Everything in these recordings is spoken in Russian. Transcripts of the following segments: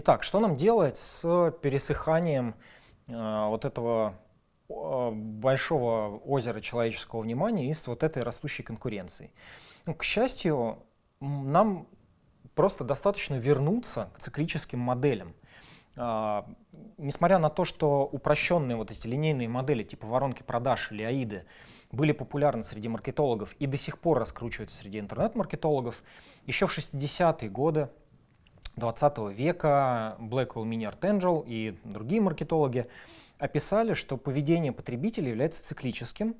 Итак, что нам делать с пересыханием э, вот этого большого озера человеческого внимания и с вот этой растущей конкуренцией? Ну, к счастью, нам просто достаточно вернуться к циклическим моделям. Uh, несмотря на то, что упрощенные вот эти линейные модели типа воронки продаж или аиды были популярны среди маркетологов и до сих пор раскручиваются среди интернет-маркетологов, еще в 60-е годы 20 века Blackwell Mini Archangel и другие маркетологи описали, что поведение потребителя является циклическим,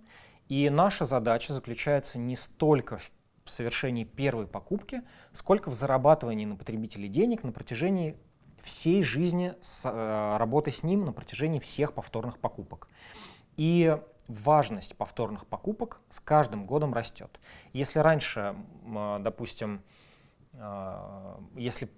и наша задача заключается не столько в совершении первой покупки, сколько в зарабатывании на потребителе денег на протяжении всей жизни с, э, работы с ним, на протяжении всех повторных покупок. И важность повторных покупок с каждым годом растет. Если раньше, э, допустим, э, если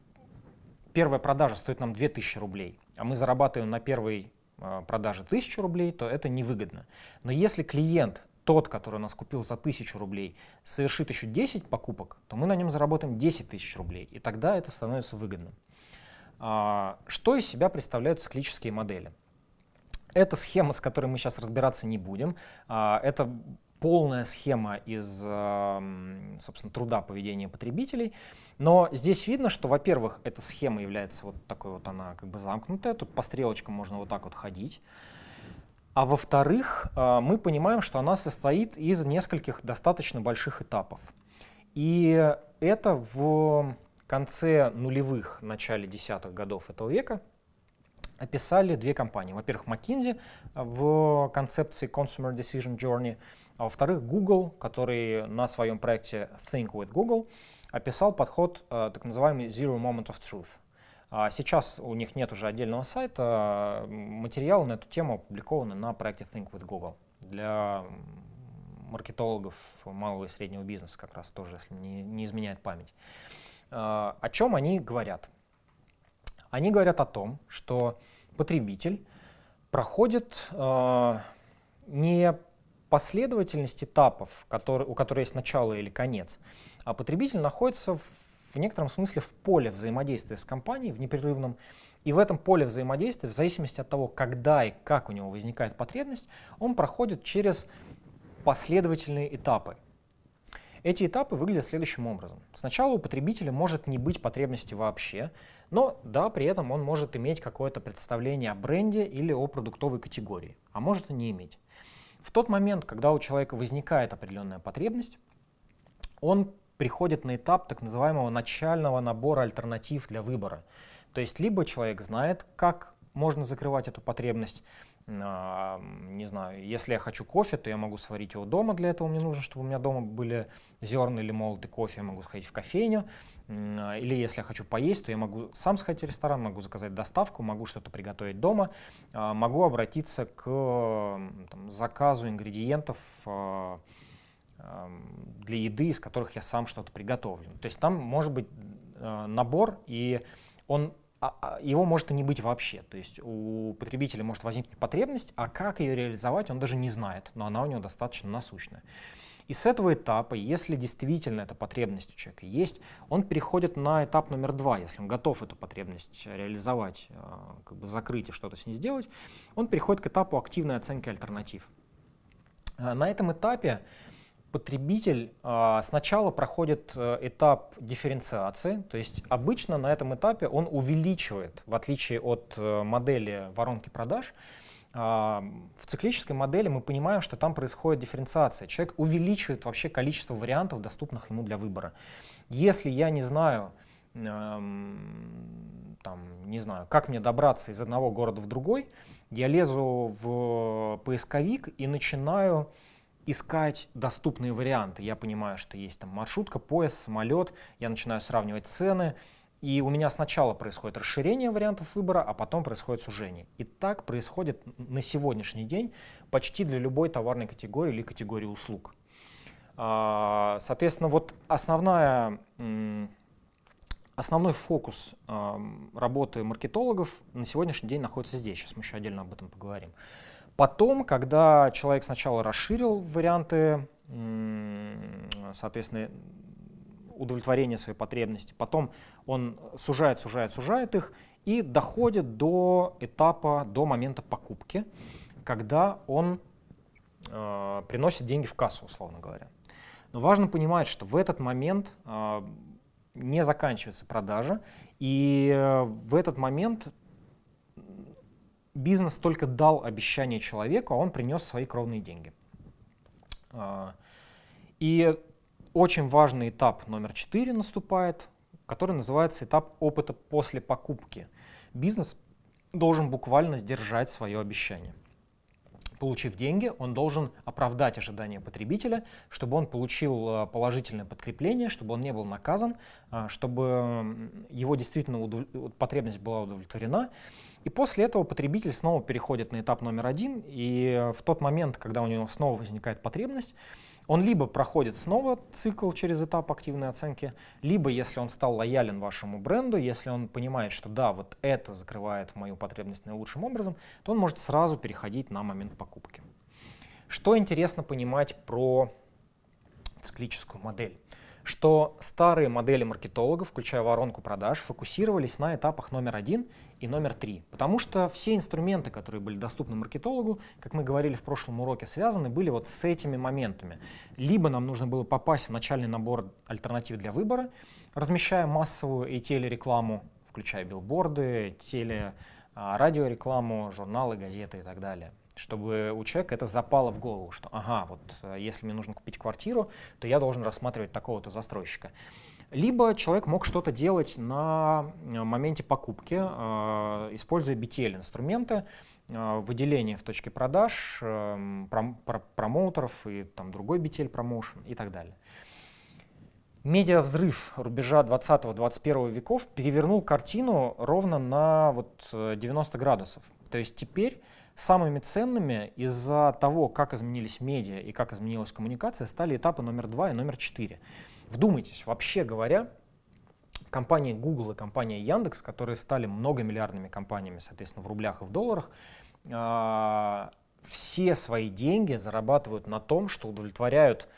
первая продажа стоит нам 2000 рублей, а мы зарабатываем на первой э, продаже 1000 рублей, то это невыгодно. Но если клиент, тот, который нас купил за 1000 рублей, совершит еще 10 покупок, то мы на нем заработаем 10 тысяч рублей, и тогда это становится выгодным. А, что из себя представляют циклические модели? Это схема, с которой мы сейчас разбираться не будем. А, это полная схема из, собственно, труда поведения потребителей. Но здесь видно, что, во-первых, эта схема является вот такой вот, она как бы замкнутая, тут по стрелочкам можно вот так вот ходить. А во-вторых, а, мы понимаем, что она состоит из нескольких достаточно больших этапов. И это в конце нулевых, начале десятых годов этого века описали две компании. Во-первых, McKinsey в концепции Consumer Decision Journey, а во-вторых, Google, который на своем проекте Think with Google описал подход э, так называемый Zero Moment of Truth. А сейчас у них нет уже отдельного сайта, материалы на эту тему опубликованы на проекте Think with Google для маркетологов малого и среднего бизнеса как раз тоже, если не, не изменяет память. Э, о чем они говорят? Они говорят о том, что потребитель проходит э, не последовательность этапов, который, у которой есть начало или конец, а потребитель находится в, в некотором смысле в поле взаимодействия с компанией, в непрерывном, и в этом поле взаимодействия, в зависимости от того, когда и как у него возникает потребность, он проходит через последовательные этапы. Эти этапы выглядят следующим образом. Сначала у потребителя может не быть потребности вообще, но да, при этом он может иметь какое-то представление о бренде или о продуктовой категории, а может и не иметь. В тот момент, когда у человека возникает определенная потребность, он приходит на этап так называемого начального набора альтернатив для выбора. То есть либо человек знает, как можно закрывать эту потребность, не знаю, если я хочу кофе, то я могу сварить его дома, для этого мне нужно, чтобы у меня дома были зерна или молотый кофе, я могу сходить в кофейню, а, или если я хочу поесть, то я могу сам сходить в ресторан, могу заказать доставку, могу что-то приготовить дома, а, могу обратиться к там, заказу ингредиентов для еды, из которых я сам что-то приготовлю. То есть там может быть набор, и он а, а, его может и не быть вообще. То есть у потребителя может возникнуть потребность, а как ее реализовать, он даже не знает, но она у него достаточно насущная. И с этого этапа, если действительно эта потребность у человека есть, он переходит на этап номер два. Если он готов эту потребность реализовать, а, как бы закрыть и что-то с ней сделать, он переходит к этапу активной оценки альтернатив. На этом этапе потребитель а, сначала проходит э, этап дифференциации, то есть обычно на этом этапе он увеличивает, в отличие от э, модели воронки продаж, а, в циклической модели мы понимаем, что там происходит дифференциация. Человек увеличивает вообще количество вариантов, доступных ему для выбора. Если я не знаю, эм, там, не знаю, как мне добраться из одного города в другой, я лезу в поисковик и начинаю искать доступные варианты. Я понимаю, что есть там маршрутка, поезд, самолет, я начинаю сравнивать цены, и у меня сначала происходит расширение вариантов выбора, а потом происходит сужение. И так происходит на сегодняшний день почти для любой товарной категории или категории услуг. А, соответственно, вот основная, основной фокус работы маркетологов на сегодняшний день находится здесь. Сейчас мы еще отдельно об этом поговорим. Потом, когда человек сначала расширил варианты, соответственно, удовлетворения своей потребности, потом он сужает, сужает, сужает их, и доходит до этапа, до момента покупки, когда он э, приносит деньги в кассу, условно говоря. Но важно понимать, что в этот момент э, не заканчивается продажа, и э, в этот момент бизнес только дал обещание человеку, а он принес свои кровные деньги. Э, и очень важный этап номер четыре наступает, который называется этап опыта после покупки. Бизнес должен буквально сдержать свое обещание. Получив деньги, он должен оправдать ожидания потребителя, чтобы он получил э, положительное подкрепление, чтобы он не был наказан, э, чтобы его действительно удов... потребность была удовлетворена. И после этого потребитель снова переходит на этап номер один, и в тот момент, когда у него снова возникает потребность, он либо проходит снова цикл через этап активной оценки, либо если он стал лоялен вашему бренду, если он понимает, что да, вот это закрывает мою потребность наилучшим образом, то он может сразу переходить на момент покупки. Что интересно понимать про циклическую модель? что старые модели маркетологов, включая воронку продаж, фокусировались на этапах номер один и номер три. Потому что все инструменты, которые были доступны маркетологу, как мы говорили в прошлом уроке, связаны были вот с этими моментами. Либо нам нужно было попасть в начальный набор альтернатив для выбора, размещая массовую и телерекламу, включая билборды, теле, а, радиорекламу, журналы, газеты и так далее чтобы у человека это запало в голову, что ага, вот э, если мне нужно купить квартиру, то я должен рассматривать такого-то застройщика. Либо человек мог что-то делать на э, моменте покупки, э, используя BTL-инструменты, выделение в точке продаж, пром промоутеров и там другой BTL промоушен и так далее. Медиа-взрыв рубежа 20-21 веков перевернул картину ровно на вот 90 градусов. То есть теперь Самыми ценными из-за того, как изменились медиа и как изменилась коммуникация, стали этапы номер два и номер четыре. Вдумайтесь, вообще говоря, компания Google и компания Яндекс, которые стали многомиллиардными компаниями, соответственно, в рублях и в долларах, а, все свои деньги зарабатывают на том, что удовлетворяют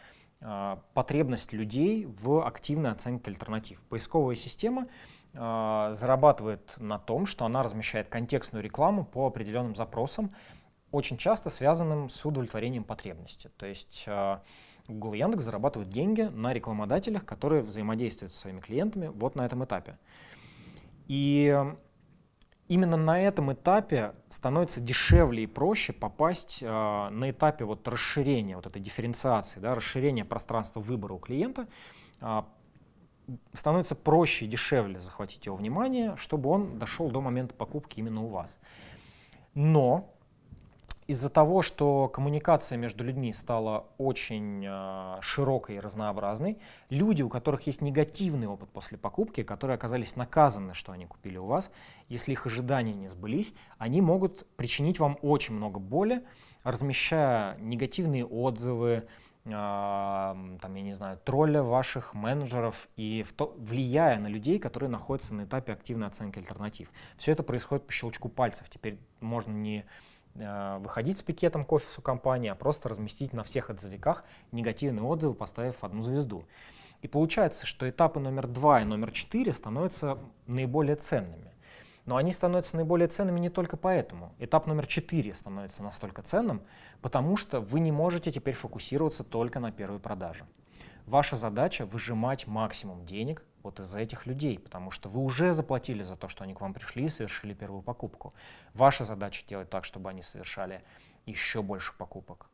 а, потребность людей в активной оценке альтернатив. Поисковая система э, зарабатывает на том, что она размещает контекстную рекламу по определенным запросам, очень часто связанным с удовлетворением потребности. То есть Google и Яндекс зарабатывают деньги на рекламодателях, которые взаимодействуют со своими клиентами вот на этом этапе. И именно на этом этапе становится дешевле и проще попасть э, на этапе вот расширения, вот этой дифференциации, да, расширения пространства выбора у клиента, э, становится проще и дешевле захватить его внимание, чтобы он дошел до момента покупки именно у вас. Но из-за того, что коммуникация между людьми стала очень э, широкой и разнообразной, люди, у которых есть негативный опыт после покупки, которые оказались наказаны, что они купили у вас, если их ожидания не сбылись, они могут причинить вам очень много боли, размещая негативные отзывы, там, я не знаю, тролля ваших менеджеров и то, влияя на людей, которые находятся на этапе активной оценки альтернатив. Все это происходит по щелчку пальцев. Теперь можно не выходить с пикетом к офису компании, а просто разместить на всех отзывиках негативные отзывы, поставив одну звезду. И получается, что этапы номер два и номер четыре становятся наиболее ценными. Но они становятся наиболее ценными не только поэтому. Этап номер 4 становится настолько ценным, потому что вы не можете теперь фокусироваться только на первой продаже. Ваша задача выжимать максимум денег вот из этих людей, потому что вы уже заплатили за то, что они к вам пришли и совершили первую покупку. Ваша задача делать так, чтобы они совершали еще больше покупок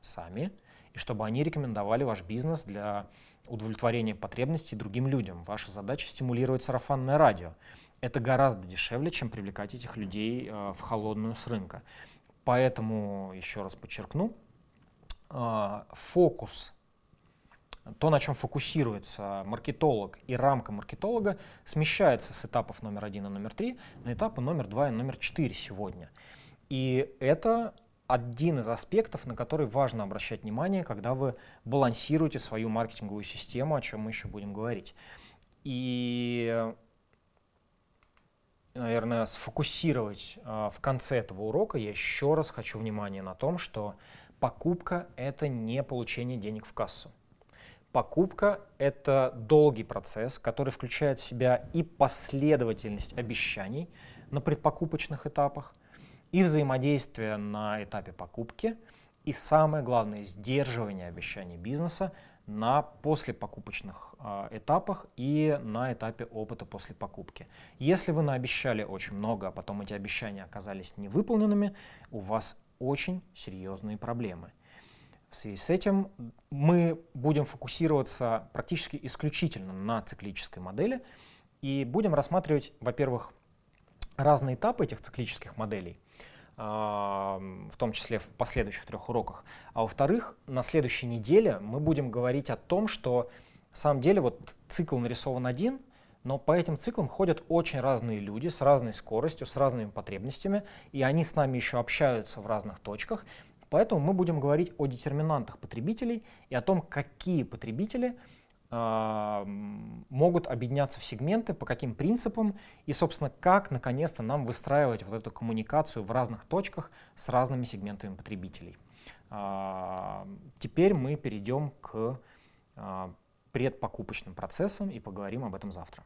сами, и чтобы они рекомендовали ваш бизнес для удовлетворения потребностей другим людям. Ваша задача стимулировать сарафанное радио это гораздо дешевле, чем привлекать этих людей э, в холодную с рынка. Поэтому, еще раз подчеркну, э, фокус, то, на чем фокусируется маркетолог и рамка маркетолога, смещается с этапов номер один и номер три на этапы номер два и номер четыре сегодня. И это один из аспектов, на который важно обращать внимание, когда вы балансируете свою маркетинговую систему, о чем мы еще будем говорить. И наверное, сфокусировать э, в конце этого урока, я еще раз хочу внимание на том, что покупка — это не получение денег в кассу. Покупка — это долгий процесс, который включает в себя и последовательность обещаний на предпокупочных этапах, и взаимодействие на этапе покупки, и самое главное — сдерживание обещаний бизнеса на послепокупочных э, этапах и на этапе опыта после покупки. Если вы наобещали очень много, а потом эти обещания оказались невыполненными, у вас очень серьезные проблемы. В связи с этим мы будем фокусироваться практически исключительно на циклической модели и будем рассматривать, во-первых, разные этапы этих циклических моделей, а, в том числе в последующих трех уроках. А во-вторых, на следующей неделе мы будем говорить о том, что на самом деле вот цикл нарисован один, но по этим циклам ходят очень разные люди с разной скоростью, с разными потребностями, и они с нами еще общаются в разных точках, Поэтому мы будем говорить о детерминантах потребителей и о том, какие потребители э, могут объединяться в сегменты, по каким принципам и, собственно, как наконец-то нам выстраивать вот эту коммуникацию в разных точках с разными сегментами потребителей. Э, теперь мы перейдем к э, предпокупочным процессам и поговорим об этом завтра.